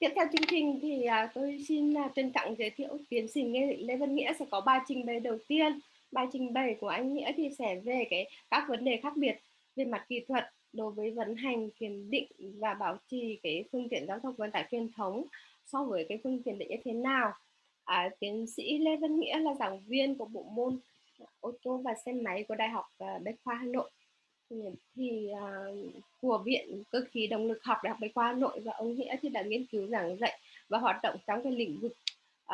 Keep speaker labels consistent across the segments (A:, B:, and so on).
A: tiếp theo chương trình thì à, tôi xin à, trân trọng giới thiệu tiến sĩ Lê Văn Nghĩa sẽ có bài trình bày đầu tiên. Bài trình bày của anh Nghĩa thì sẽ về cái các vấn đề khác biệt về mặt kỹ thuật đối với vận hành kiểm định và bảo trì cái phương tiện giao thông vận tải truyền thống so với cái phương tiện như thế nào. À, tiến sĩ Lê Văn Nghĩa là giảng viên của bộ môn à, ô tô và xe máy của Đại học à, Bách khoa Hà Nội thì uh, của viện cơ khí động lực học đại học bách khoa hà nội và ông nghĩa thì đã nghiên cứu giảng dạy và hoạt động trong cái lĩnh vực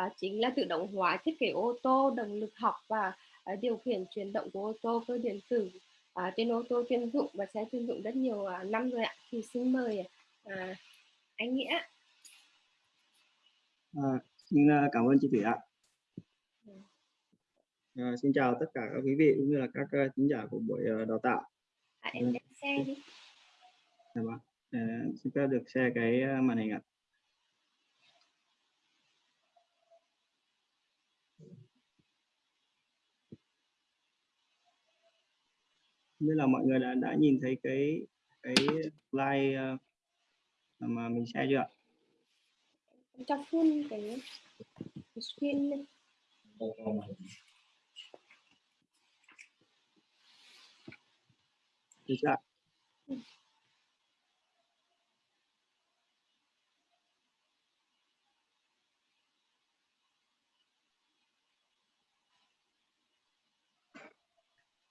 A: uh, chính là tự động hóa thiết kế ô tô động lực học và uh, điều khiển chuyển động của ô tô cơ điện tử uh, trên ô tô chuyên dụng và xe chuyên dụng rất nhiều uh, năm rồi ạ. Thì xin mời uh, anh nghĩa.
B: À, xin cảm ơn chị thủy ạ. À, xin chào tất cả các quý vị cũng như là các uh, thính giả của buổi uh, đào tạo
A: à, em lên xe đi.
B: Dạ vâng. À, xin phép được share cái ờ, màn hình ạ. Như là mọi người đã đã nhìn thấy cái cái slide uh, mà mình share chưa ạ?
A: Cho full cái screen lên
B: được chưa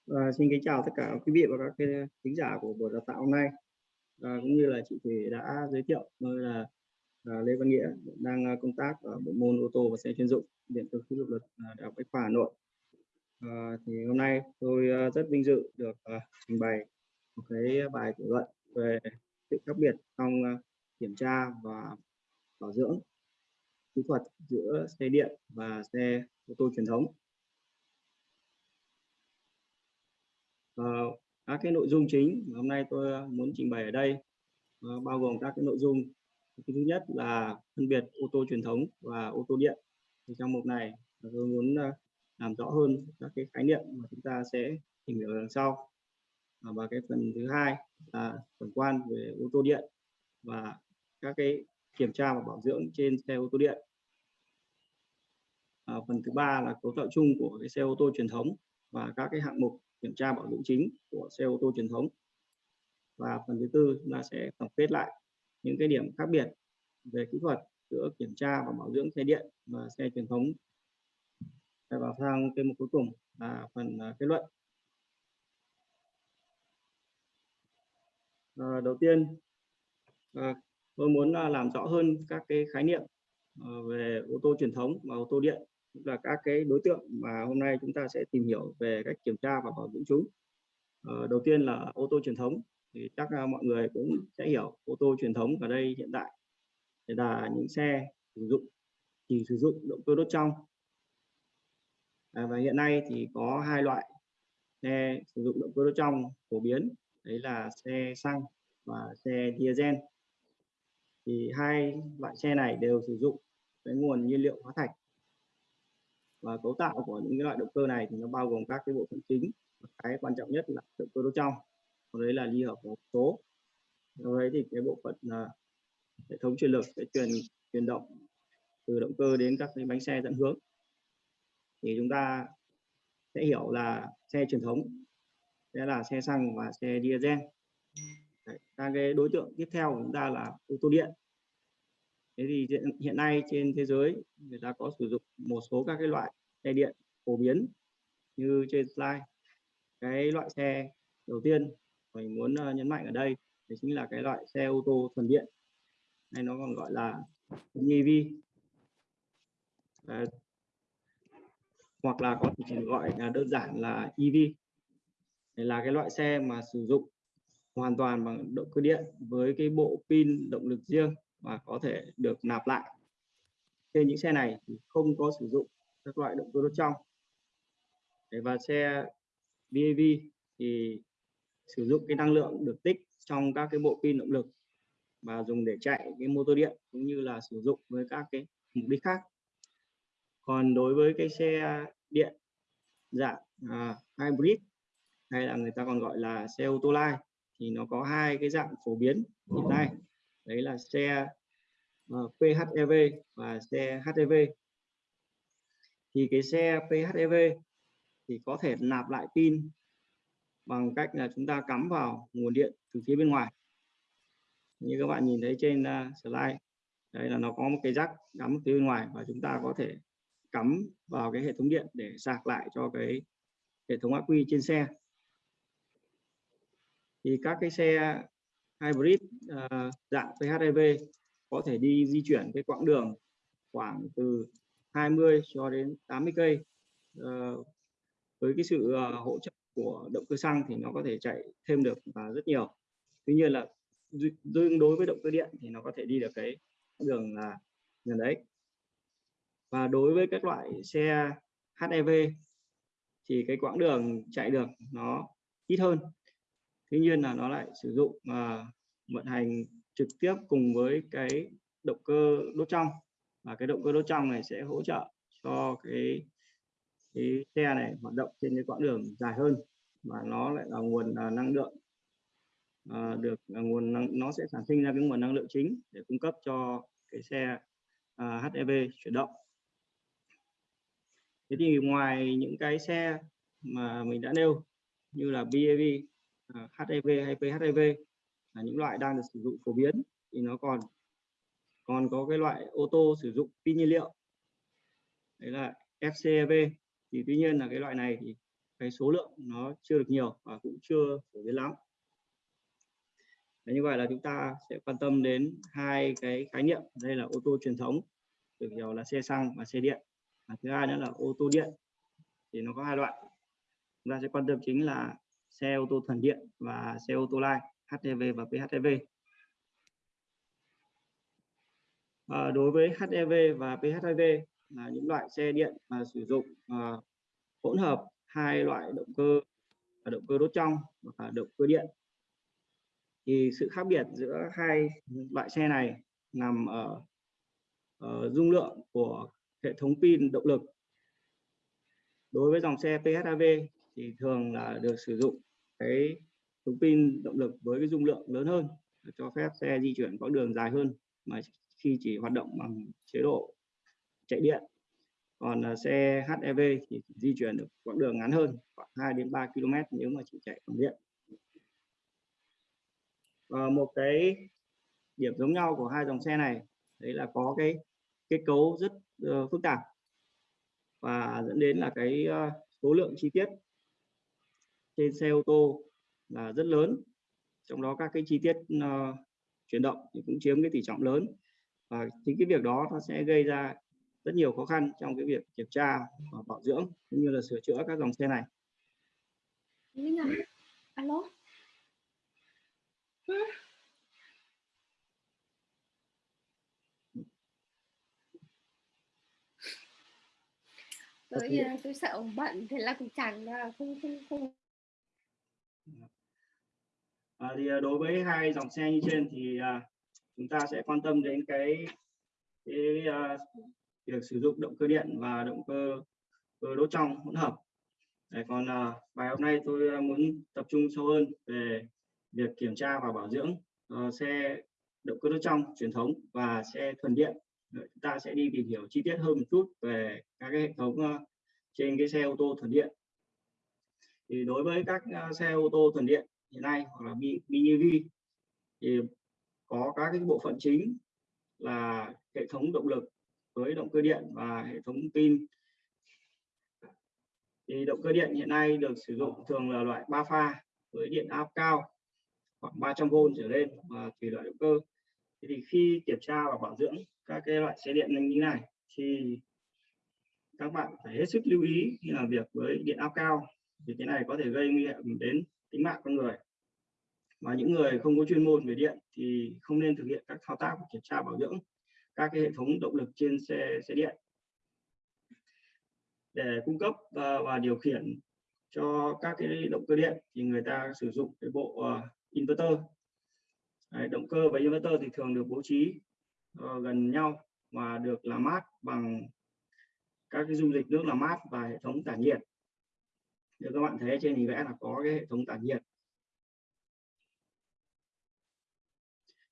B: À, xin kính chào tất cả quý vị và các khán giả của buổi đào tạo hôm nay. À, cũng như là chị Thủy đã giới thiệu tôi là à, Lê Văn Nghĩa đang à, công tác ở bộ môn ô tô và xe chuyên dụng điện tử khí động luật à, đại học Bách khoa Hà Nội. À, thì hôm nay tôi à, rất vinh dự được à, trình bày một cái bài thảo luận về sự khác biệt trong ờ, kiểm tra và bảo dưỡng kỹ thuật giữa xe điện và xe ô tô truyền thống. À, các cái nội dung chính mà hôm nay tôi ờ, muốn trình bày ở đây à, bao gồm các cái nội dung. Cái thứ nhất là phân biệt ô tô truyền thống và ô tô điện. Thì trong mục này tôi muốn làm rõ hơn các cái khái niệm mà chúng ta sẽ tìm hiểu đằng sau. À, và cái phần thứ hai là tổng quan về ô tô điện và các cái kiểm tra và bảo dưỡng trên xe ô tô điện. À, phần thứ ba là cấu tạo chung của cái xe ô tô truyền thống và các cái hạng mục kiểm tra bảo dưỡng chính của xe ô tô truyền thống. Và phần thứ tư là sẽ tổng kết lại những cái điểm khác biệt về kỹ thuật giữa kiểm tra và bảo dưỡng xe điện và xe truyền thống. Và vào sang cái mục cuối cùng là phần à, kết luận. À, đầu tiên à, tôi muốn à, làm rõ hơn các cái khái niệm à, về ô tô truyền thống và ô tô điện là các cái đối tượng mà hôm nay chúng ta sẽ tìm hiểu về cách kiểm tra và bảo dưỡng chúng. À, đầu tiên là ô tô truyền thống thì chắc là mọi người cũng sẽ hiểu ô tô truyền thống ở đây hiện tại là những xe sử dụng chỉ sử dụng động cơ đốt trong. À, và hiện nay thì có hai loại xe sử dụng động cơ đốt trong phổ biến đấy là xe xăng và xe diesel. Thì hai loại xe này đều sử dụng cái nguồn nhiên liệu hóa thạch. Và cấu tạo của những cái loại động cơ này thì nó bao gồm các cái bộ phận chính. Cái quan trọng nhất là động cơ đốt trong. Còn đấy là ly hợp hộp số sau đấy thì cái bộ phận là hệ thống truyền lực sẽ truyền truyền động từ động cơ đến các cái bánh xe dẫn hướng. Thì chúng ta sẽ hiểu là xe truyền thống sẽ là xe xăng và xe diesel. Đấy, các cái đối tượng tiếp theo của chúng ta là ô tô điện. Thế thì hiện nay trên thế giới người ta có sử dụng một số các cái loại xe điện phổ biến như trên slide cái loại xe đầu tiên mình muốn ờ, nhấn mạnh ở đây thì chính là cái loại xe ô tô thuần điện. Hay nó còn gọi là EV à, hoặc là có thể chỉ gọi là đơn giản là EV đây là cái loại xe mà sử dụng hoàn toàn bằng động cơ điện với cái bộ pin động lực riêng và có thể được nạp lại. Trên những xe này thì không có sử dụng các loại động cơ đốt trong. Và xe VAV thì sử dụng cái năng lượng được tích trong các cái bộ pin động lực và dùng để chạy cái motor điện cũng như là sử dụng với các cái mục đích khác. Còn đối với cái xe điện dạng uh, hybrid hay là người ta còn gọi là xe ô tô lai thì nó có hai cái dạng phổ biến hiện nay. Đấy là xe uh, PHEV và xe HEV thì cái xe PHEV thì có thể nạp lại pin bằng cách là chúng ta cắm vào nguồn điện từ phía bên ngoài. Như các bạn nhìn thấy trên uh, slide đây là nó có một cái rắc cắm phía bên ngoài và chúng ta có thể cắm vào cái hệ thống điện để sạc lại cho cái hệ thống ắc quy trên xe thì các cái xe hybrid uh, dạng PHEV có thể đi di chuyển cái quãng đường khoảng từ 20 cho đến 80 cây. Uh, với cái sự uh, hỗ trợ của động cơ xăng thì nó có thể chạy thêm được và rất nhiều. Tuy nhiên là tương đối với động cơ điện thì nó có thể đi được cái đường là gần đấy. Và đối với các loại xe HEV thì cái quãng đường chạy được nó ít hơn tuy nhiên là nó lại sử dụng uh, vận hành trực tiếp cùng với cái động cơ đốt trong. Và cái động cơ đốt trong này sẽ hỗ trợ cho cái cái xe này hoạt động trên cái quãng đường dài hơn và nó lại là nguồn uh, năng lượng uh, được uh, nguồn năng, nó sẽ sản sinh ra cái nguồn năng lượng chính để cung cấp cho cái xe uh, HEV chuyển động. Thế thì ngoài những cái xe mà mình đã nêu như là BAV, À, HIV hay PHIV là những loại đang được sử dụng phổ biến thì nó còn còn có cái loại ô tô sử dụng pin nhiên liệu. Đấy là FCEV thì tuy nhiên là cái loại này thì cái số lượng nó chưa được nhiều và cũng chưa phổ biến lắm. Đấy, như vậy là chúng ta sẽ quan tâm đến hai cái khái niệm. Đây là ô tô truyền thống được hiểu là xe xăng và xe điện. Và thứ hai nữa là ô tô điện thì nó có hai loại. Chúng ta sẽ quan tâm chính là xe ô tô thuần điện và xe ô tô lai HEV và PHEV à, ờ, đối với HEV và PHEV là những loại xe điện mà sử dụng à, hỗn hợp hai loại động cơ là động cơ đốt trong và động cơ điện. Thì sự khác biệt giữa hai loại xe này nằm ở, ở dung lượng của hệ thống pin động lực. Đối với dòng xe PHEV thì thường là được sử dụng cái thống pin động lực với cái dung lượng lớn hơn cho phép xe di chuyển quãng đường dài hơn mà khi chỉ hoạt động bằng chế độ chạy điện. Còn à, xe HEV thì di chuyển được quãng đường ngắn hơn khoảng 2 đến 3 km nếu mà chỉ chạy bằng điện. Và một cái điểm giống nhau của hai dòng xe này đấy là có cái kết cấu rất uh, phức tạp và dẫn đến là cái uh, số lượng chi tiết trên xe ô tô là rất lớn trong đó các cái chi tiết uh, chuyển động thì cũng chiếm cái tỷ trọng lớn và chính cái việc đó nó sẽ gây ra rất nhiều khó khăn trong cái việc kiểm tra và bảo dưỡng cũng như là sửa chữa các dòng xe này.
A: Linh à, alo. tôi tôi sợ bận thế là cũng chẳng không không không
B: à, thì à, đối với hai dòng xe như trên thì à, chúng ta sẽ quan tâm đến cái cái à, việc sử dụng động cơ điện và động cơ, cơ đốt trong hỗn hợp. Đấy, còn à, bài hôm nay tôi à, muốn tập trung sâu hơn về việc kiểm tra và bảo dưỡng uh, xe động cơ đốt trong truyền thống và xe thuần điện. Đấy, chúng ta sẽ đi tìm hiểu chi tiết hơn một chút về các cái hệ thống uh, trên cái xe ô tô thuần điện. Thì đối với các à, xe ô tô thuần điện hiện nay hoặc là BEV thì có các cái bộ phận chính là hệ thống động lực với động cơ điện và hệ thống pin. Thì động cơ điện hiện nay được sử dụng thường là loại 3 pha với điện áp cao khoảng 300V trở lên và tùy loại động cơ. Thì khi kiểm tra và bảo dưỡng các cái loại xe điện như này thì các bạn phải hết sức lưu ý khi làm việc với điện áp cao thì cái này có thể gây nguy hiểm đến tính mạng con người. Và những người không có chuyên môn về điện thì không nên thực hiện các thao tác kiểm tra bảo dưỡng các cái hệ thống động lực trên xe xe điện. Để cung cấp và, và điều khiển cho các cái động cơ điện thì người ta sử dụng cái bộ uh, inverter. Đấy, động cơ và inverter thì thường được bố trí uh, gần nhau và được làm mát bằng các cái dung dịch nước làm mát và hệ thống tản nhiệt như các bạn thấy trên hình vẽ là có cái hệ thống tản nhiệt.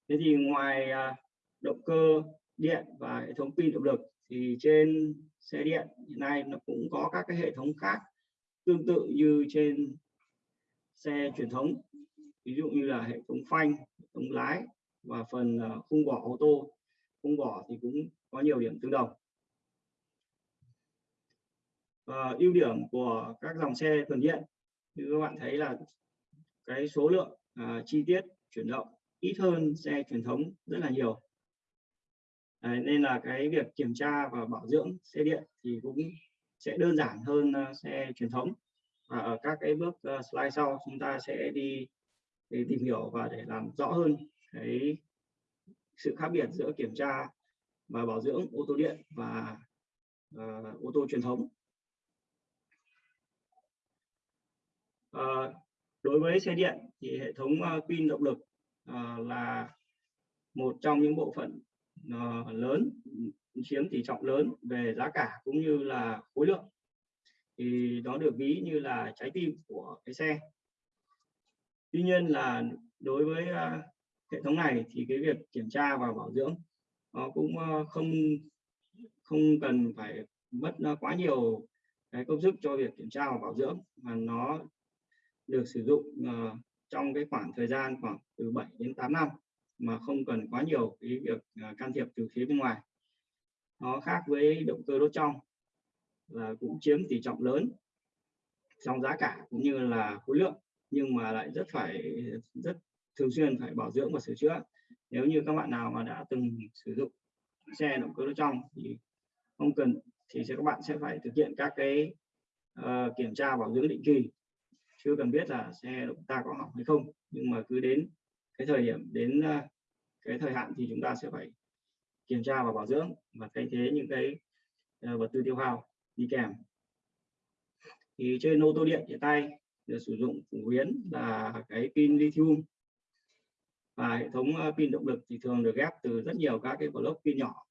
B: Thế thì ngoài à, động cơ điện và hệ thống pin động lực thì trên xe điện hiện nay nó cũng có các cái hệ thống khác tương tự như trên xe truyền thống. Ví dụ như là hệ thống phanh, hệ thống lái và phần à, khung vỏ ô tô. Khung vỏ thì cũng có nhiều điểm tương đồng à, ưu điểm của các dòng xe thuần điện như các bạn thấy là cái số lượng uh, chi tiết chuyển động ít hơn xe truyền thống rất là nhiều. Đấy, nên là cái việc kiểm tra và bảo dưỡng xe điện thì cũng sẽ đơn giản hơn uh, xe truyền thống. Và ở các cái bước uh, slide sau chúng ta sẽ đi để tìm hiểu và để làm rõ hơn cái sự khác biệt giữa kiểm tra và bảo dưỡng ô tô điện và uh, ô tô truyền thống. À, đối với xe điện thì hệ thống uh, pin động lực uh, là một trong những bộ phận uh, lớn chiếm tỷ trọng lớn về giá cả cũng như là khối lượng. Thì nó được ví như là trái tim của cái xe. Tuy nhiên là đối với uh, hệ thống này thì cái việc kiểm tra và bảo dưỡng nó cũng uh, không không cần phải mất uh, quá nhiều cái công sức cho việc kiểm tra và bảo dưỡng mà nó được sử dụng uh, trong cái khoảng thời gian khoảng từ 7 đến 8 năm mà không cần quá nhiều cái việc uh, can thiệp từ phía bên ngoài. Nó khác với động cơ đốt trong là cũng chiếm tỷ trọng lớn trong giá cả cũng như là khối lượng nhưng mà lại rất phải rất thường xuyên phải bảo dưỡng và sửa chữa. Nếu như các bạn nào mà đã từng sử dụng xe động cơ đốt trong thì không cần thì sẽ các bạn sẽ phải thực hiện các cái uh, kiểm tra bảo dưỡng định kỳ chưa cần biết là xe chúng ta có hỏng hay không, nhưng mà cứ đến cái thời điểm, đến ờ, cái thời hạn thì chúng ta sẽ phải kiểm tra và bảo dưỡng và thay thế những cái ờ, vật tư tiêu hao đi kèm. Thì trên ô tô điện hiện tay được sử dụng phổ biến là cái pin lithium và hệ thống ờ, pin động lực thì thường được ghép từ rất nhiều các cái block pin nhỏ.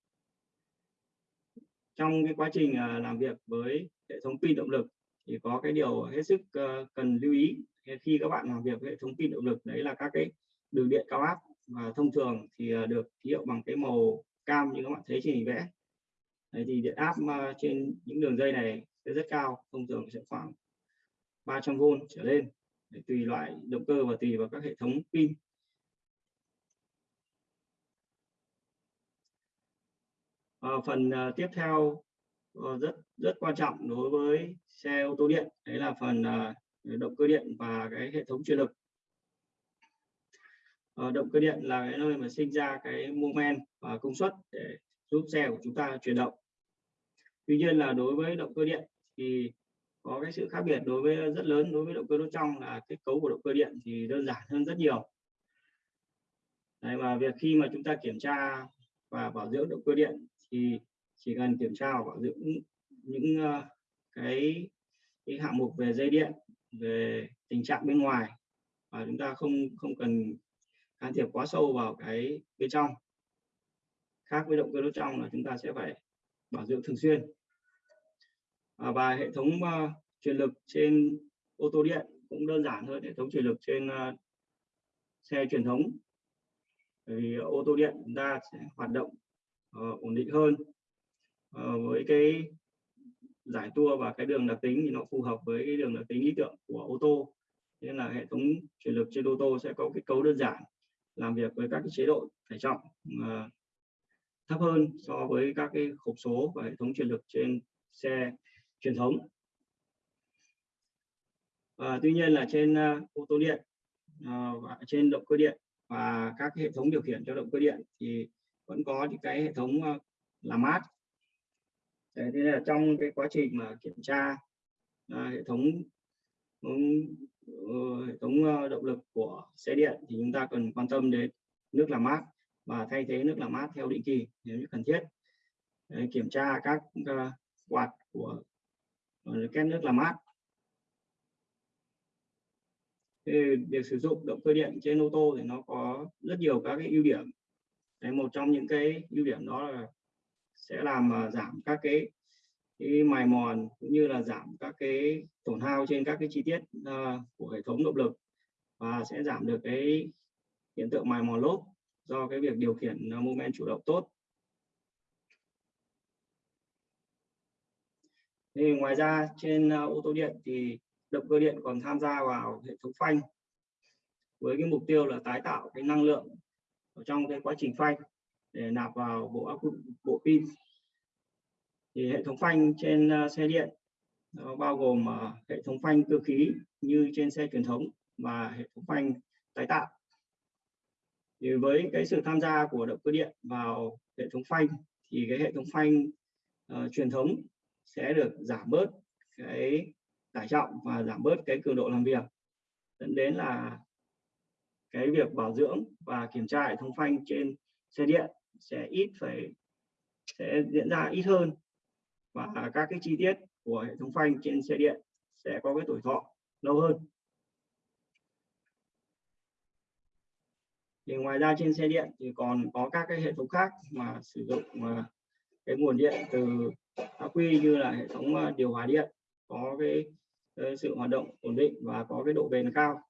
B: Trong cái quá trình làm việc với hệ thống pin động lực thì có cái điều hết sức ờ, cần lưu ý. Khi các bạn làm việc với hệ thống pin động lực đấy là các cái đường điện cao áp và thông thường thì ờ, được ký hiệu bằng cái màu cam như các bạn thấy trên hình vẽ. Đấy thì điện áp ờ, trên những đường dây này sẽ rất cao thông thường sẽ khoảng 300V trở lên. Để tùy loại động cơ và tùy vào các hệ thống pin. À, phần uh, tiếp theo Ờ, rất rất quan trọng đối với xe ô tô điện. Đấy là phần à, động cơ điện và cái hệ thống truyền lực. Ờ, động cơ điện là cái nơi mà sinh ra cái mô men và công suất để giúp xe của chúng ta chuyển động. Tuy nhiên là đối với động cơ điện thì có cái sự khác biệt đối với rất lớn đối với động cơ đốt trong là kết cấu của động cơ điện thì đơn giản hơn rất nhiều. Đấy, và việc khi mà chúng ta kiểm tra và bảo dưỡng động cơ điện thì chỉ cần kiểm tra và bảo dưỡng những uh, cái cái hạng mục về dây điện về tình trạng bên ngoài và chúng ta không không cần can thiệp quá sâu vào cái bên trong. Khác với động cơ đốt trong là chúng ta sẽ phải bảo dưỡng thường xuyên. À, và hệ thống uh, truyền lực trên ô tô điện cũng đơn giản hơn hệ thống truyền lực trên uh, xe truyền thống. Bởi vì ô tô điện chúng ta sẽ hoạt động uh, ổn định hơn. Ờ, với cái giải tua và cái đường đặc tính thì nó phù hợp với cái đường đặc tính lý tưởng của ô tô. Nên là hệ thống chuyển lực trên ô tô sẽ có kết cấu đơn giản làm việc với các cái chế độ tải trọng uh, thấp hơn so với các cái hộp số và hệ thống chuyển lực trên xe truyền thống. À, tuy nhiên là trên uh, ô tô điện uh, và trên động cơ điện và các hệ thống điều khiển cho động cơ điện thì vẫn có những cái hệ thống uh, làm mát Đấy, thế là trong cái quá trình mà kiểm tra à, hệ thống uh, hệ thống uh, động lực của xe điện thì chúng ta cần quan tâm đến nước làm mát. Và thay thế nước làm mát theo định kỳ nếu như cần thiết. Đấy, kiểm tra các uh, quạt của ờ, két nước làm mát. Thì việc sử dụng động cơ điện trên ô tô thì nó có rất nhiều các cái ưu điểm. Đấy, một trong những cái ưu điểm đó là sẽ làm à, giảm các cái, cái mài mòn cũng như là giảm các cái tổn hao trên các cái chi tiết à, của hệ thống động lực và sẽ giảm được cái hiện tượng mài mòn lốp do cái việc điều khiển à, uh, mô men chủ động tốt. Thì ngoài ra trên ô tô điện thì động cơ điện còn tham gia vào hệ thống phanh với cái mục tiêu là tái tạo cái năng lượng ở trong cái quá trình phanh để nạp vào bộ áp bộ pin. Thì hệ thống phanh trên ờ, xe điện nó bao gồm ờ, hệ thống phanh cơ khí như trên xe truyền thống và hệ thống phanh tái tạo. Thì với cái sự tham gia của động cơ điện vào hệ thống phanh thì cái hệ thống phanh uh, truyền thống sẽ được giảm bớt cái tải trọng và giảm bớt cái cường độ làm việc dẫn đến là cái việc bảo dưỡng và kiểm tra hệ thống phanh trên xe điện sẽ ít phải sẽ diễn ra ít hơn. Và các cái chi tiết của hệ thống phanh trên xe điện sẽ có cái tuổi thọ lâu hơn. Thì ngoài ra trên xe điện thì còn có các cái hệ thống khác mà sử dụng mà cái nguồn điện từ ắc quy như là hệ thống à, điều hòa điện có cái, cái sự hoạt động ổn định và có cái độ bền cao.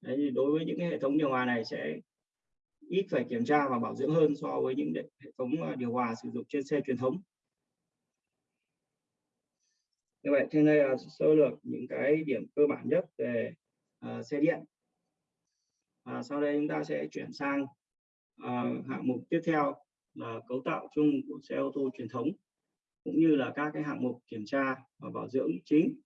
B: Đấy, thì đối với những cái hệ thống điều hòa này sẽ ít phải kiểm tra và bảo dưỡng hơn so với những hệ thống à, điều hòa sử dụng trên xe truyền thống. Như vậy trên đây là sơ lược những cái điểm cơ bản nhất về uh, xe điện. À, sau đây chúng ta sẽ chuyển sang uh, hạng mục tiếp theo là cấu tạo chung của xe ô tô truyền thống cũng như là các cái hạng mục kiểm tra và bảo dưỡng chính.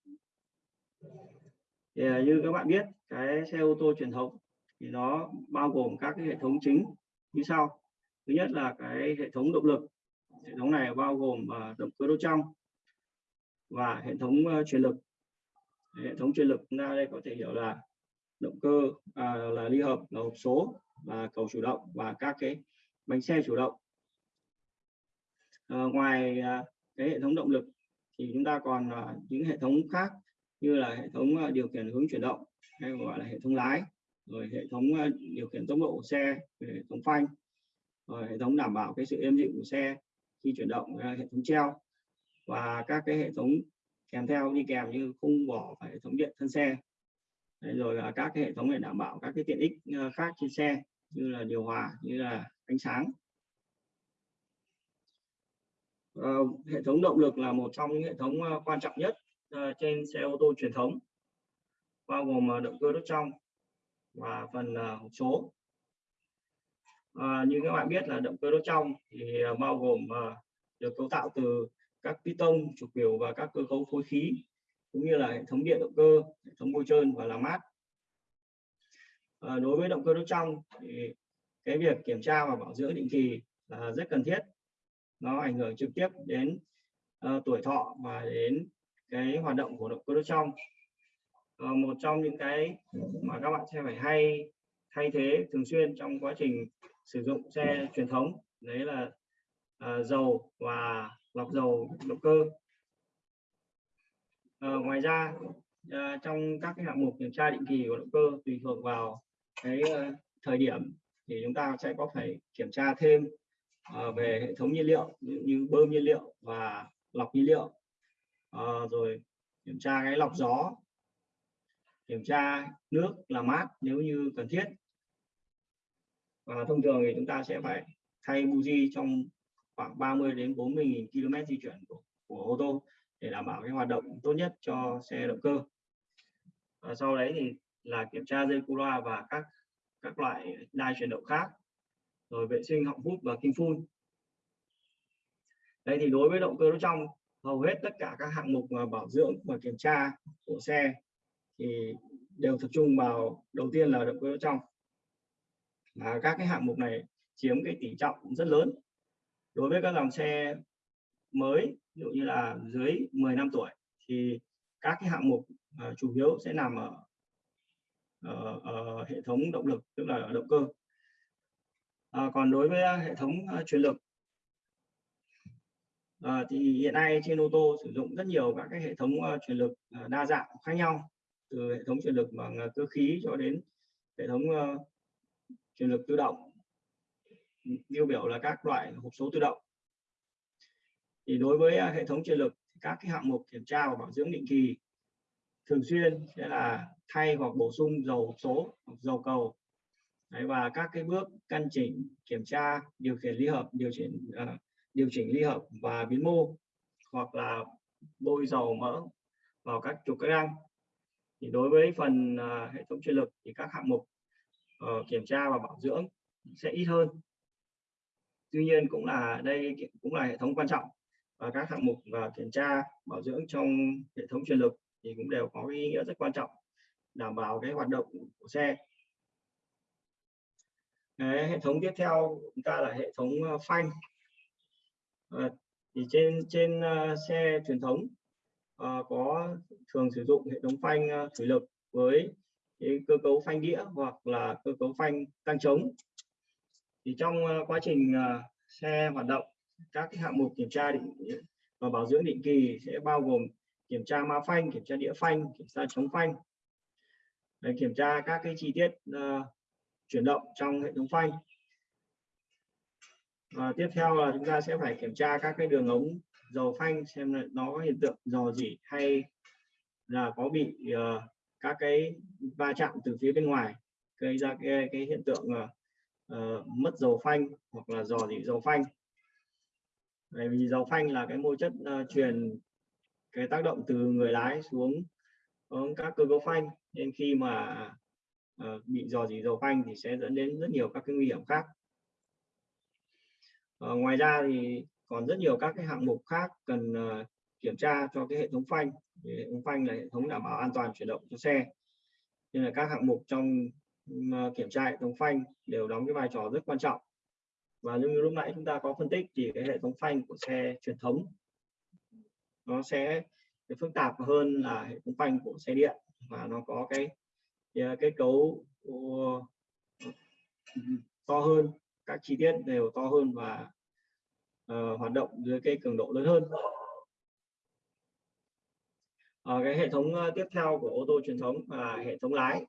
B: Thì uh, như các bạn biết cái xe ô tô truyền thống thì nó bao gồm các cái hệ thống chính như sau. Thứ nhất là cái hệ thống động lực. Hệ thống này bao gồm à, động cơ đốt trong và hệ thống à, truyền lực. Hệ thống truyền lực chúng ta đây có thể hiểu là động cơ à, là ly hợp là hộp số và cầu chủ động và các cái bánh xe chủ động. À, ngoài à, cái hệ thống động lực thì chúng ta còn à, những hệ thống khác như là hệ thống à, điều khiển hướng chuyển động hay gọi là hệ thống lái rồi hệ thống ờ, điều khiển tốc độ của xe hệ thống phanh. Rồi hệ thống đảm bảo cái sự êm dịu của xe khi chuyển động ờ, hệ thống treo. Và các cái hệ thống kèm theo đi kèm như khung vỏ và hệ thống điện thân xe. Đấy, rồi là các cái hệ thống để đảm bảo các cái tiện ích ờ, khác trên xe như là điều hòa như là ánh sáng. Uh, hệ thống động lực là một trong những hệ thống uh, quan trọng nhất uh, trên xe ô tô truyền thống bao gồm động cơ đốt trong và phần ờ, hộp số. À, như các bạn biết là động cơ đốt trong thì ờ, bao gồm được cấu tạo từ các piston trục biểu và các cơ cấu phối khí cũng như là hệ thống điện động cơ hệ thống bôi trơn và làm mát. À, đối với động cơ đốt trong thì cái việc kiểm tra và bảo dưỡng định kỳ là rất cần thiết. Nó ảnh hưởng trực tiếp đến uh, tuổi thọ và đến cái hoạt động của động cơ đốt trong uh, một trong những cái mà các bạn sẽ phải hay thay thế thường xuyên trong quá trình sử dụng xe truyền thống. Đấy là uh, dầu và lọc dầu động cơ. Uh, ngoài ra uh, trong các cái hạng mục kiểm tra định kỳ của động cơ tùy thuộc vào cái uh, thời điểm thì chúng ta sẽ có phải kiểm tra thêm uh, về hệ thống nhiên liệu như, như bơm nhiên liệu và lọc nhiên liệu. Uh, rồi kiểm tra cái lọc gió kiểm tra nước làm mát nếu như cần thiết. Và thông thường thì chúng ta sẽ phải thay buji trong khoảng 30 đến 40 000 km di chuyển của, của ô tô để đảm bảo cái hoạt động tốt nhất cho xe động cơ. Và sau đấy thì là kiểm tra dây cu loa và các các loại đai chuyển động khác rồi vệ sinh họng hút và kim phun. Đây thì đối với động cơ đốt trong hầu hết tất cả các hạng mục mà bảo dưỡng và kiểm tra của xe thì đều tập trung vào đầu tiên là động cơ trong và các cái hạng mục này chiếm cái tỷ trọng rất lớn. Đối với các dòng xe mới ví dụ như là dưới 10 năm tuổi thì các cái hạng mục uh, chủ yếu sẽ nằm ở, ở, ở hệ thống động lực tức là ở động cơ. À, còn đối với hệ thống à, uh, truyền lực uh, thì hiện nay trên ô tô sử dụng rất nhiều các cái hệ thống uh, truyền lực uh, đa dạng khác nhau từ hệ thống truyền lực bằng à, cơ khí cho đến hệ thống uh, truyền lực tự động. Tiêu biểu là các loại hộp số tự động. Thì đối với à, hệ thống truyền lực các cái hạng mục kiểm tra và bảo dưỡng định kỳ thường xuyên sẽ là thay hoặc bổ sung dầu số hoặc dầu cầu. Đấy, và các cái bước căn chỉnh kiểm tra điều khiển ly hợp điều chỉnh uh, điều chỉnh ly hợp và biến mô hoặc là bôi dầu mỡ vào các trục các răng thì đối với phần uh, hệ thống truyền lực thì các hạng mục uh, kiểm tra và bảo dưỡng sẽ ít hơn. Tuy nhiên cũng là đây cũng là hệ thống quan trọng và các hạng mục và kiểm tra bảo dưỡng trong hệ thống truyền lực thì cũng đều có ý nghĩa rất quan trọng đảm bảo cái hoạt động của xe. Đấy, hệ thống tiếp theo chúng ta là hệ thống ờ, phanh. À, thì trên trên uh, xe truyền thống uh, có thường sử dụng hệ thống phanh uh, thủy lực với cái cơ cấu phanh đĩa hoặc là cơ cấu phanh tăng trống. Thì trong uh, quá trình uh, xe hoạt động các cái hạng mục kiểm tra định và bảo dưỡng định kỳ sẽ bao gồm kiểm tra ma phanh kiểm tra đĩa phanh kiểm tra chống phanh. Để kiểm tra các cái chi tiết uh, chuyển động trong hệ thống phanh. Và tiếp theo là chúng ta sẽ phải kiểm tra các cái đường ống dầu phanh xem là nó có hiện tượng dò dỉ hay là có bị uh, các cái va chạm từ phía bên ngoài gây ra cái, cái hiện tượng uh, mất dầu phanh hoặc là dò dỉ dầu phanh. Bởi vì dầu phanh là cái môi chất uh, truyền cái tác động từ người lái xuống, xuống các cơ cấu phanh. Nên khi mà uh, bị dò dỉ dầu phanh thì sẽ dẫn đến rất nhiều các cái nguy hiểm khác. Uh, ngoài ra thì còn rất nhiều các cái hạng mục khác cần uh, kiểm tra cho cái hệ thống phanh. Hệ thống phanh là hệ thống đảm bảo an toàn chuyển động cho xe. Nên là các hạng mục trong uh, kiểm tra hệ thống phanh đều đóng cái vai trò rất quan trọng. Và như lúc nãy chúng ta có phân tích thì cái hệ thống phanh của xe truyền thống nó sẽ phức tạp hơn là hệ thống phanh của xe điện. Và nó có cái ờ, cái, cấu ừ, ừ, to hơn các chi tiết đều to hơn và uh, hoạt động dưới cái cường độ lớn hơn. Uh, cái hệ thống uh, tiếp theo của ô tô truyền thống là hệ thống lái.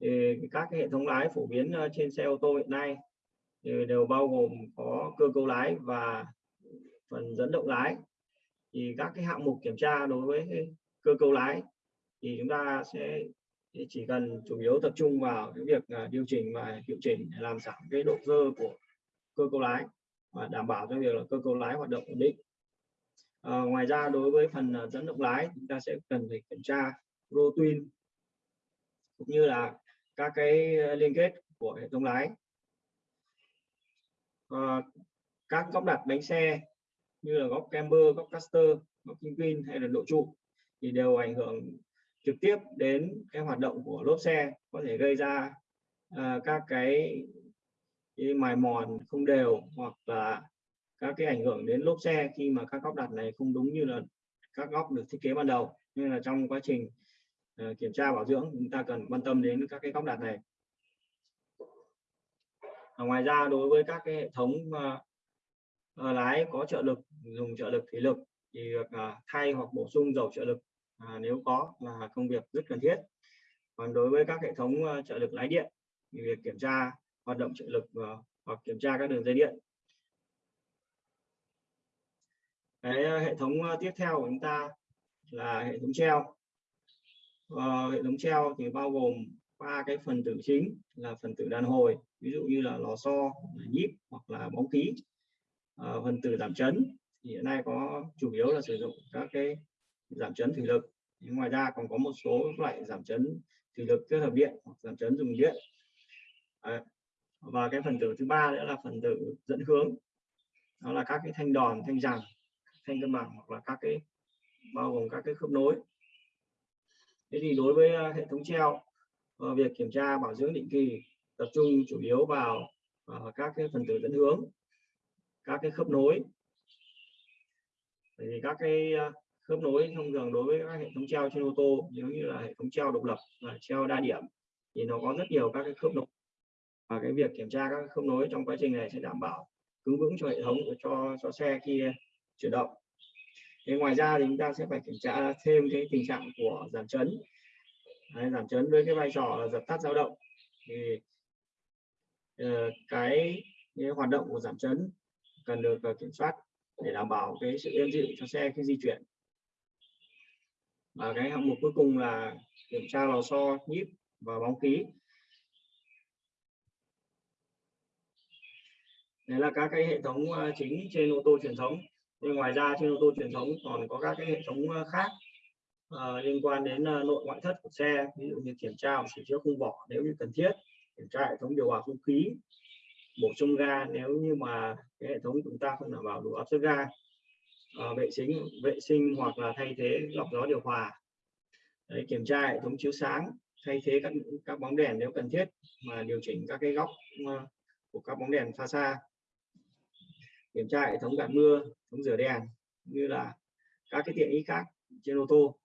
B: Thì các cái hệ thống lái phổ biến uh, trên xe ô tô hiện nay thì đều bao gồm có cơ cấu lái và phần dẫn động lái. Thì các cái hạng mục kiểm tra đối với cơ cấu lái thì chúng ta sẽ chỉ cần chủ yếu tập trung vào cái việc điều chỉnh và hiệu chỉnh để làm giảm cái độ dơ của cơ cấu lái và đảm bảo cho việc là cơ cấu lái hoạt động ổn định. À, ngoài ra đối với phần ờ, dẫn động lái chúng ta sẽ cần phải kiểm tra rô cũng như là các cái ờ, liên kết của hệ thống lái. À, các góc đặt bánh xe như là góc camber, góc caster, góc pin hay là độ trụ thì đều ảnh hưởng trực tiếp đến cái hoạt động của lốp xe có thể gây ra uh, các cái, như mài mòn không đều hoặc là các cái ảnh hưởng đến lốp xe khi mà các góc đặt này không đúng như là các góc được thiết kế ban đầu. Nên là trong quá trình uh, kiểm tra bảo dưỡng chúng ta cần quan tâm đến các cái góc đặt này. À, ngoài ra đối với các cái hệ thống uh, uh, lái có trợ lực dùng trợ lực thủy lực thì việc uh, thay hoặc bổ sung dầu trợ lực uh, nếu có là công việc rất cần thiết. Còn đối với các hệ thống uh, trợ lực lái điện thì việc kiểm tra hoạt động trợ lực và hoặc kiểm tra các đường dây điện. Cái ờ, hệ thống ờ, tiếp theo của chúng ta là hệ thống treo. Và hệ thống treo thì bao gồm ba cái phần tử chính là phần tử đàn hồi ví dụ như là lò xo nhíp hoặc là bóng khí. À, phần tử giảm chấn thì hiện nay có chủ yếu là sử dụng các cái giảm chấn thủy lực. Nhưng ngoài ra còn có một số loại giảm chấn thủy lực kết hợp điện hoặc giảm chấn dùng điện. À, và cái phần tử thứ ba nữa là phần tử dẫn hướng. Đó là các cái thanh đòn, thanh rằng thanh cân bằng hoặc là các cái, bao gồm các cái khớp nối. Thế thì đối với ờ, hệ thống treo ờ, việc kiểm tra bảo dưỡng định kỳ tập trung chủ yếu vào ờ, các cái phần tử dẫn hướng, các cái khớp nối. Thì các cái khớp nối thông thường đối với các hệ thống treo trên ô tô, nếu như là hệ thống treo độc lập và treo đa điểm thì nó có rất nhiều các cái khớp nối và cái việc kiểm tra các khớp nối trong quá trình này sẽ đảm bảo cứng vững cho hệ thống cho cho xe khi chuyển động. Thế ngoài ra thì chúng ta sẽ phải kiểm tra thêm cái tình trạng của giảm chấn. Đấy, giảm chấn với cái vai trò là dập tắt dao động. Thì uh, cái, cái hoạt động của giảm chấn cần được uh, kiểm soát để đảm bảo cái sự êm dịu cho xe khi di chuyển. Và cái hạng mục cuối cùng là kiểm tra lò xo nhíp và bóng khí. Đấy là các cái hệ thống ờ, chính trên ô tô truyền thống. Nhưng ngoài ra trên ô tô truyền thống còn có các cái hệ thống ờ, khác uh, liên quan đến uh, nội ngoại thất của xe. Ví dụ như kiểm tra sửa chữa khung vỏ nếu như cần thiết kiểm tra hệ thống điều hòa không khí bổ sung ga nếu như mà cái hệ thống chúng ta không đảm bảo đủ áp suất ga uh, vệ sinh vệ sinh hoặc là thay thế lọc gió điều hòa. Đấy, kiểm tra hệ thống chiếu sáng thay thế các các bóng đèn nếu cần thiết mà điều chỉnh các cái góc uh, của các bóng đèn pha xa kiểm tra hệ thống gạt mưa thống rửa đèn như là các cái tiện ích khác trên ô tô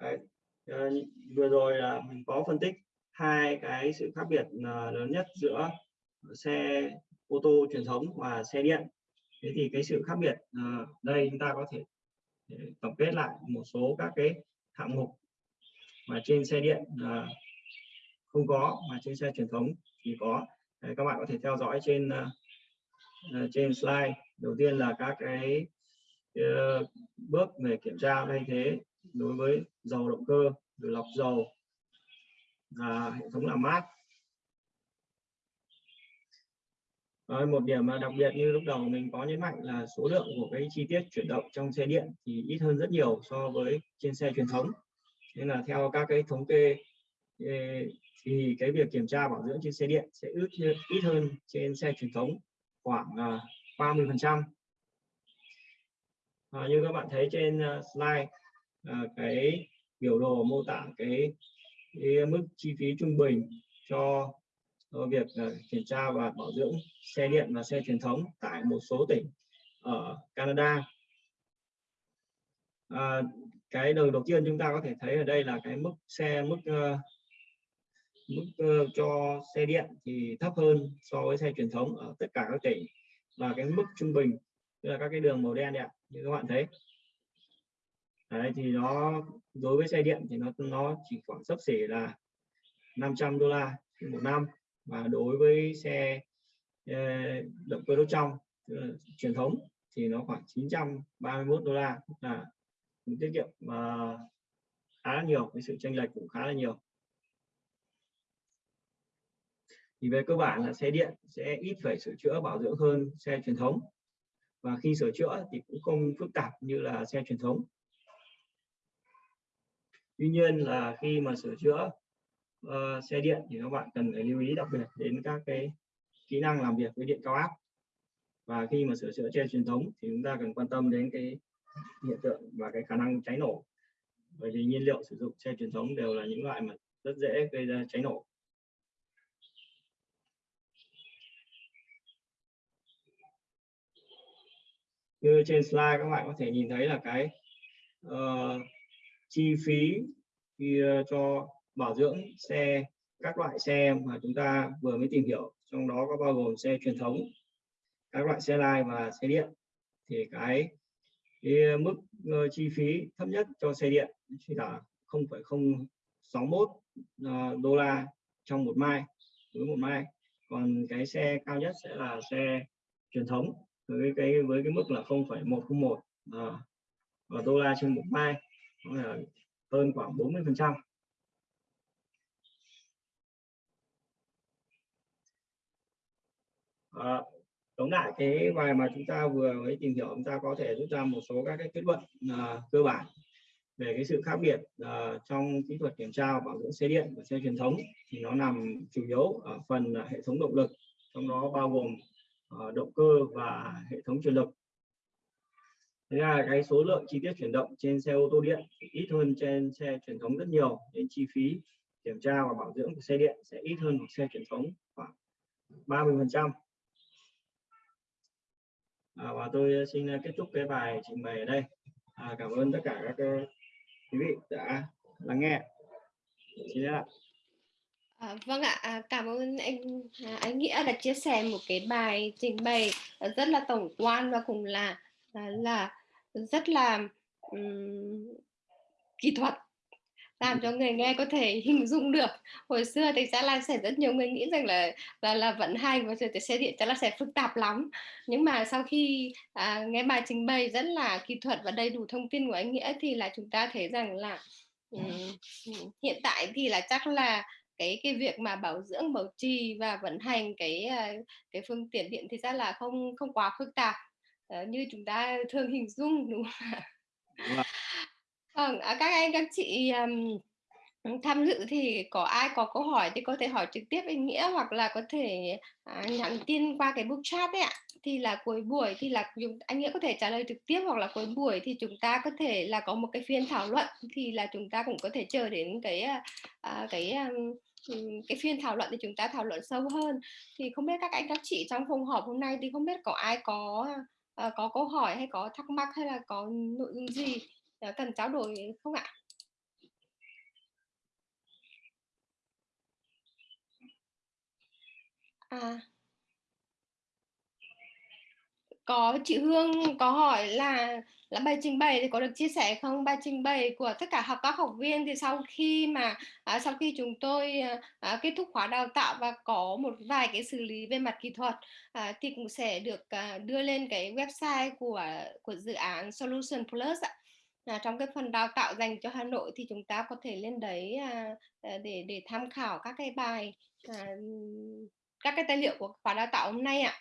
B: Đấy. Ờ, vừa rồi là mình có phân tích hai cái sự khác biệt ờ, lớn nhất giữa xe ô tô truyền thống và xe điện thế thì cái sự khác biệt ờ, đây chúng ta có thể tổng kết lại một số các cái hạng mục mà trên xe điện không có, mà trên xe truyền thống thì có các bạn có thể theo dõi trên uh, trên slide. Đầu tiên là các cái uh, bước về kiểm tra thay thế đối với dầu động cơ rồi lọc dầu và hệ thống làm mát. Rồi, một điểm đặc biệt như lúc đầu mình có nhấn mạnh là số lượng của cái chi tiết chuyển động trong xe điện thì ít hơn rất nhiều so với trên xe truyền thống. Nên là theo các cái thống kê thì cái việc kiểm tra bảo dưỡng trên xe điện sẽ ít ít hơn trên xe truyền thống khoảng ờ, 30 à, phần trăm. À, như các bạn thấy trên uh, slide uh, cái biểu đồ mô tả cái, cái mức chi phí trung bình cho việc kiểm tra và bảo dưỡng xe điện và xe truyền thống tại một số tỉnh ở Canada. À, cái đầu đầu tiên chúng ta có thể thấy ở đây là cái mức xe mức uh, mức uh, cho xe điện thì thấp hơn so với xe truyền thống ở tất cả các tỉnh và cái mức trung bình tức là các cái đường màu đen này như các bạn thấy. Đấy, thì nó đối với xe điện thì nó nó chỉ khoảng sấp xỉ là 500 đô la một năm và đối với xe uh, động cơ đốt trong uh, truyền thống thì nó khoảng 931 đô la là tiết kiệm uh, khá là nhiều cái sự chênh lệch cũng khá là nhiều. Thì về cơ bản là xe điện sẽ ít phải sửa chữa bảo dưỡng hơn xe truyền thống. Và khi sửa chữa thì cũng không phức tạp như là xe truyền thống. Tuy nhiên là khi mà sửa chữa uh, xe điện thì các bạn cần phải lưu ý đặc biệt đến các cái kỹ năng làm việc với điện cao áp. Và khi mà sửa chữa xe truyền thống thì chúng ta cần quan tâm đến cái hiện tượng và cái khả năng cháy nổ. Bởi vì nhiên liệu sử dụng xe truyền thống đều là những loại mà rất dễ gây ra cháy nổ. Như trên slide các bạn có thể nhìn thấy là cái uh, chi phí khi uh, cho bảo dưỡng xe các loại xe mà chúng ta vừa mới tìm hiểu. Trong đó có bao gồm xe truyền thống các loại xe lai và xe điện. Thì cái cái mức uh, chi phí thấp nhất cho xe điện chỉ là 0,061 uh, đô la trong một mai với một mai. Còn cái xe cao nhất sẽ là xe truyền thống với cái với cái mức là 0,101 uh, à, đô la trên một mai là hơn khoảng 40 phần trăm. À, tóm lại cái bài mà chúng ta vừa mới tìm hiểu chúng ta có thể rút ra một số các cái kết luận à, cơ bản về cái sự khác biệt uh, trong kỹ thuật kiểm tra bảo dưỡng xe điện và xe truyền thống. Thì nó nằm chủ yếu ở phần uh, hệ thống động lực trong đó bao gồm Ờ, động cơ và hệ thống truyền lực thế là cái số lượng chi tiết chuyển động trên xe ô tô điện ít hơn trên xe truyền thống rất nhiều nên chi phí kiểm tra và bảo dưỡng của xe điện sẽ ít hơn một xe truyền thống khoảng 30 phần trăm. À, và tôi xin kết thúc cái bài trình bày ở đây. À, cảm ơn tất cả các ờ, quý vị đã lắng nghe. Xin ạ
A: À, vâng ạ, à, cảm ơn anh à, anh Nghĩa đã chia sẻ một cái bài trình bày rất là tổng quan và cũng là là, là rất là um, kỹ thuật làm cho người nghe có thể hình dung được. Hồi xưa thì chắc là sẽ rất nhiều người nghĩ rằng là là, là vận hành và sửa xe điện chắc là sẽ phức tạp lắm. Nhưng mà sau khi à, nghe bài trình bày rất là kỹ thuật và đầy đủ thông tin của anh nghĩa thì là chúng ta thấy rằng là um, hiện tại thì là chắc là cái cái việc mà bảo dưỡng bảo trì và vận hành cái à, cái phương tiện điện thì ra là không không quá phức tạp uh, như chúng ta thường hình dung đúng không ạ?
B: Vâng,
A: à, các anh các chị um, tham dự thì có ai có câu hỏi thì có thể hỏi trực tiếp anh Nghĩa hoặc là có thể à, nhắn tin qua cái book chat đấy ạ. Thì là cuối buổi thì là anh Nghĩa có thể trả lời trực tiếp hoặc là cuối buổi thì chúng ta có thể là có một cái phiên thảo luận thì là chúng ta cũng có thể chờ đến cái à, à cái à, ừ, cái phiên thảo luận thì chúng ta thảo luận sâu hơn. Thì không biết các anh các chị trong phòng họp hôm nay thì không biết có ai có à, có câu hỏi hay có thắc mắc hay là có nội dung gì cần trao đổi không ạ? À. Có, chị Hương có hỏi là là bài trình bày thì có được chia sẻ không? Bài trình bày của tất cả học các học viên thì sau khi mà à, sau khi chúng tôi à, à, kết thúc khóa đào tạo và có một vài cái xử lý về mặt kỹ thuật à, thì cũng sẽ được à, đưa lên cái website của của dự án Solution Plus ạ. À, trong cái phần đào tạo dành cho Hà Nội thì chúng ta có thể lên đấy à, à để để tham khảo các cái bài à, các cái tài liệu của khóa đào tạo hôm nay ạ.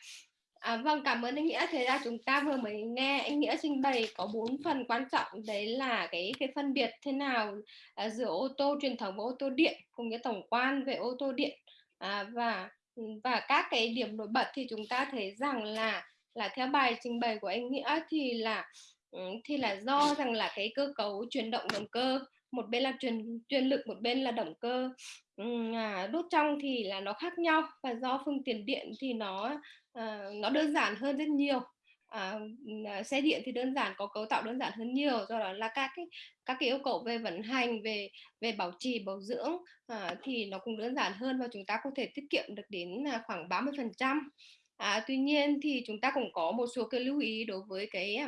A: À, vâng, cảm ơn anh Nghĩa. Thế ra chúng ta vừa mới nghe anh Nghĩa trình bày có bốn phần quan trọng đấy là cái cái phân biệt thế nào à, giữa ô tô truyền thống và ô tô điện cùng với tổng quan về ô tô điện à, và và các cái điểm nổi bật thì chúng ta thấy rằng là là theo bài trình bày của anh Nghĩa thì là ừ, thì là do rằng là cái cơ cấu chuyển động động cơ một bên là truyền truyền lực một bên là động cơ. Ừ, à, đốt trong thì là nó khác nhau và do phương tiện điện thì nó à, nó đơn giản hơn rất nhiều. À, ừ, à, xe điện thì đơn giản có cấu tạo đơn giản hơn nhiều. Do đó là các cái các cái yêu cầu về vận hành về về bảo trì bảo dưỡng à, thì nó cũng đơn giản hơn và chúng ta có thể tiết kiệm được đến à, khoảng 30 phần trăm. À, tuy nhiên thì chúng ta cũng có một số cái lưu ý đối với cái à,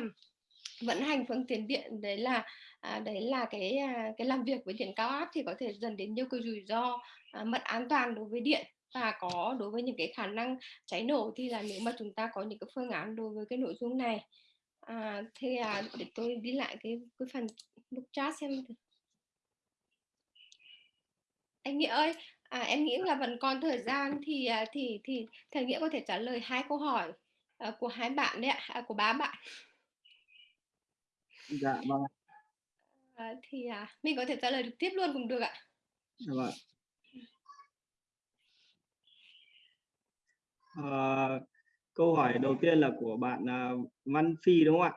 A: vận hành phương tiện điện. Đấy là à, đấy là cái à, cái làm việc với điện cao áp thì có thể dẫn đến nhiều cái rủi ro à, mất an toàn đối với điện và có đối với những cái khả năng cháy nổ thì là nếu mà chúng ta có những cái phương án đối với cái nội dung này. À, thì à, để tôi đi lại cái cái phần book chat xem anh nghĩa ơi à, em nghĩ là vẫn còn thời gian thì à, thì thì thầy nghĩa có thể trả lời hai câu hỏi uh, của hai bạn đấy ạ à, của ba bạn.
B: Dạ vâng
A: à, thì à, mình có thể trả lời trực tiếp luôn cũng được ạ.
B: Được vâng. À, câu hỏi đầu tiên là của bạn uh, Văn Phi đúng không ạ?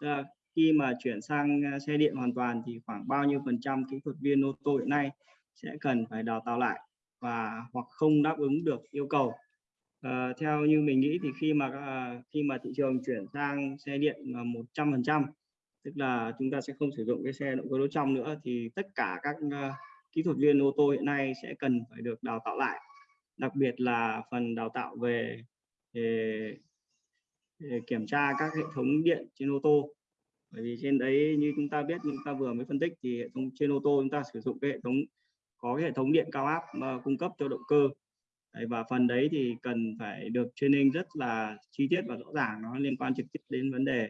B: À, khi mà chuyển sang à, xe điện hoàn toàn thì khoảng bao nhiêu phần trăm kỹ thuật viên ô tô hiện nay sẽ cần phải đào tạo lại và hoặc không đáp ứng được yêu cầu? À, theo như mình nghĩ thì khi mà uh, khi mà thị trường chuyển sang xe điện một trăm phần trăm tức là chúng ta sẽ không sử dụng cái xe động cơ đốt trong nữa thì tất cả các uh, kỹ thuật viên ô tô hiện nay sẽ cần phải được đào tạo lại. Đặc biệt là phần đào tạo về, về, về kiểm tra các hệ thống điện trên ô tô. Bởi vì trên đấy như chúng ta biết chúng ta vừa mới phân tích thì hệ thống trên ô tô chúng ta sử dụng cái hệ thống có cái hệ thống điện cao áp mà cung cấp cho động cơ. Đấy, và phần đấy thì cần phải được training rất là chi tiết và rõ ràng nó liên quan trực tiếp đến vấn đề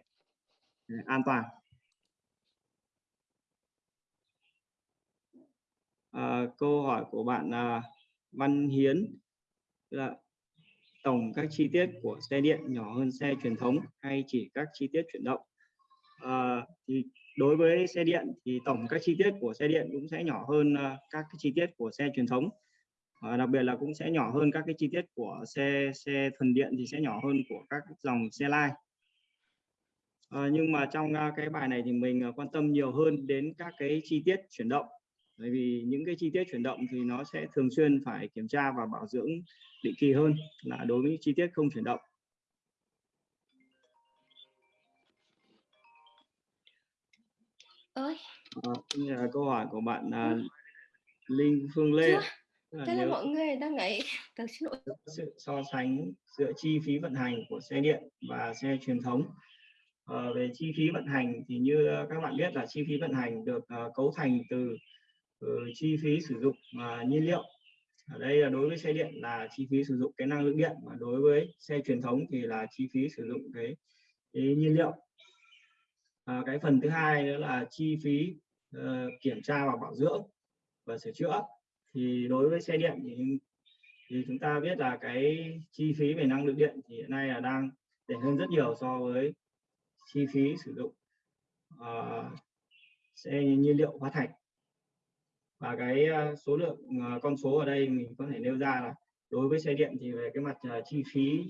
B: ờ, an toàn. À, câu hỏi của bạn à, Văn Hiến là tổng các chi tiết của xe điện nhỏ hơn xe truyền thống hay chỉ các chi tiết chuyển động? À, thì đối với xe điện thì tổng các chi tiết của xe điện cũng sẽ nhỏ hơn à, các cái chi tiết của xe truyền thống. À, đặc biệt là cũng sẽ nhỏ hơn các cái chi tiết của xe xe thuần điện thì sẽ nhỏ hơn của các dòng xe lai. À, nhưng mà trong à, cái bài này thì mình à, quan tâm nhiều hơn đến các cái chi tiết chuyển động bởi vì những cái chi tiết chuyển động thì nó sẽ thường xuyên phải kiểm tra và bảo dưỡng định kỳ hơn là đối với chi tiết không chuyển động.
A: Ơi.
B: À, là câu hỏi của bạn à, Linh Phương Lê.
A: Thế là mọi người đang xin lỗi.
B: Sự so sánh giữa chi phí vận hành của xe điện và xe truyền thống. À, về chi phí vận hành thì như các bạn biết là chi phí vận hành được uh, cấu thành từ Ừ, chi phí sử dụng uh, nhiên liệu. Ở đây là đối với xe điện là chi phí sử dụng cái năng lượng điện mà đối với xe truyền thống thì là chi phí sử dụng cái, cái nhiên liệu. À, cái phần thứ hai nữa là chi phí uh, kiểm tra và bảo dưỡng và sửa chữa. Thì đối với xe điện thì thì chúng ta biết là cái chi phí về năng lượng điện thì hiện nay là đang rẻ hơn rất nhiều so với chi phí sử dụng uh, xe nhiên liệu hóa thạch và cái ờ, số lượng ờ, con số ở đây mình có thể nêu ra là đối với xe điện thì về cái mặt ờ, chi phí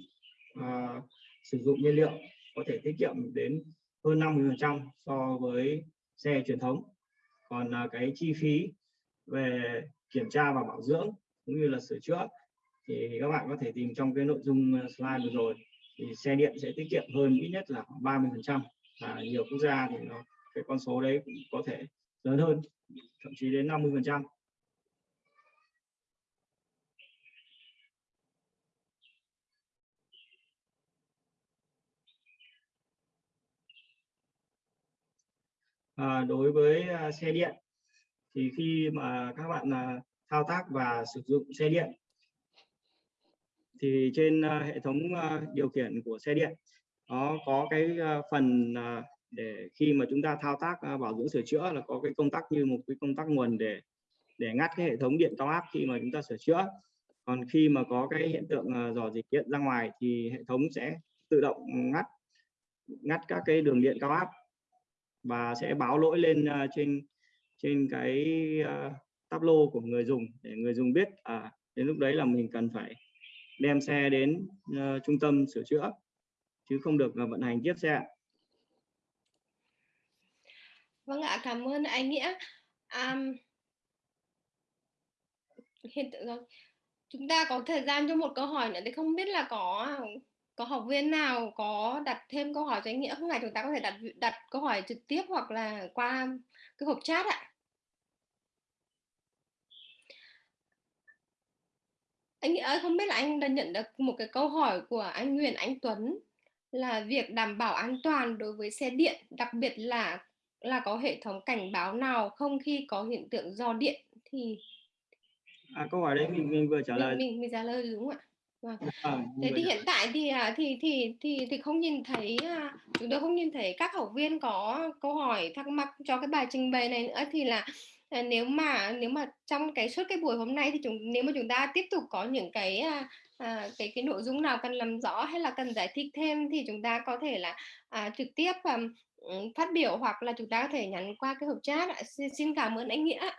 B: uh, sử dụng nhiên liệu có thể tiết kiệm đến hơn 50% so với xe truyền thống. Còn uh, cái chi phí về kiểm tra và bảo dưỡng cũng như là sửa chữa thì các bạn có thể tìm trong cái nội dung slide vừa rồi thì xe điện sẽ tiết kiệm hơn ít nhất là khoảng 30 phần trăm. Và nhiều quốc gia thì nó cái con số đấy cũng có thể lớn hơn thậm chí đến 50 phần trăm. À, đối với à, xe điện thì khi mà các bạn à, thao tác và sử dụng xe điện thì trên à, hệ thống điều khiển của xe điện nó có cái phần để khi mà chúng ta thao tác uh, bảo dưỡng sửa chữa là có cái công tắc như một cái công tắc nguồn để để ngắt cái hệ thống điện cao áp khi mà chúng ta sửa chữa. Còn khi mà có cái hiện tượng uh, dò dịch điện ra ngoài thì hệ thống sẽ tự động ngắt ngắt các cái đường điện cao áp và sẽ báo lỗi lên uh, trên trên cái uh, tablo của người dùng để người dùng biết à đến lúc đấy là mình cần phải đem xe đến uh, trung tâm sửa chữa chứ không được uh, vận hành tiếp xe
A: vâng ạ cảm ơn anh nghĩa um, hiện tượng rồi. Chúng ta có thời gian cho một câu hỏi nữa thì không biết là có có học viên nào có đặt thêm câu hỏi cho anh nghĩa không ạ chúng ta có thể đặt đặt câu hỏi trực tiếp hoặc là qua cái hộp chat ạ. Anh nghĩa ơi không biết là anh đã nhận được một cái câu hỏi của anh Nguyễn Anh Tuấn là việc đảm bảo an toàn đối với xe điện đặc biệt là là có hệ thống cảnh báo nào không khi có hiện tượng do điện thì
B: à, câu hỏi đấy mình, mình vừa trả lời.
A: mình mình, mình trả lời đúng không ạ? Vâng. À, thế thì hiện tại thì à, thì thì thì thì không nhìn thấy à, chúng tôi không nhìn thấy các học viên có câu hỏi thắc mắc cho cái bài trình bày này nữa thì là à, nếu mà nếu mà trong cái suốt cái buổi hôm nay thì chúng nếu mà chúng ta tiếp tục có những cái à, cái cái nội dung nào cần làm rõ hay là cần giải thích thêm thì chúng ta có thể là à, trực tiếp phát biểu hoặc là chúng ta có thể nhắn qua cái hộp chat ạ. Xin, xin cảm ơn anh nghĩa.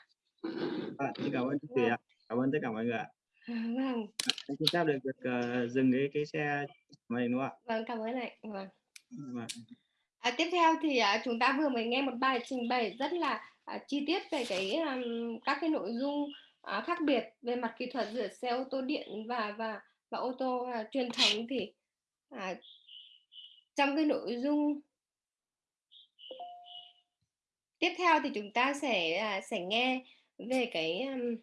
B: À, xin cảm ơn chị vâng. cảm ơn tất cả mọi người ạ.
A: Vâng.
B: Anh xin phép được, được uh, dừng cái cái xe này đúng không ạ?
A: Vâng cảm ơn anh. Vâng, vâng. À, tiếp theo thì uh, chúng ta vừa mới nghe một bài trình bày rất là uh, chi tiết về cái um, các cái nội dung uh, khác biệt về mặt kỹ thuật giữa xe ô tô điện và và và ô tô uh, truyền thống thì uh, trong cái nội dung tiếp theo thì chúng ta sẽ à, sẽ nghe về cái um,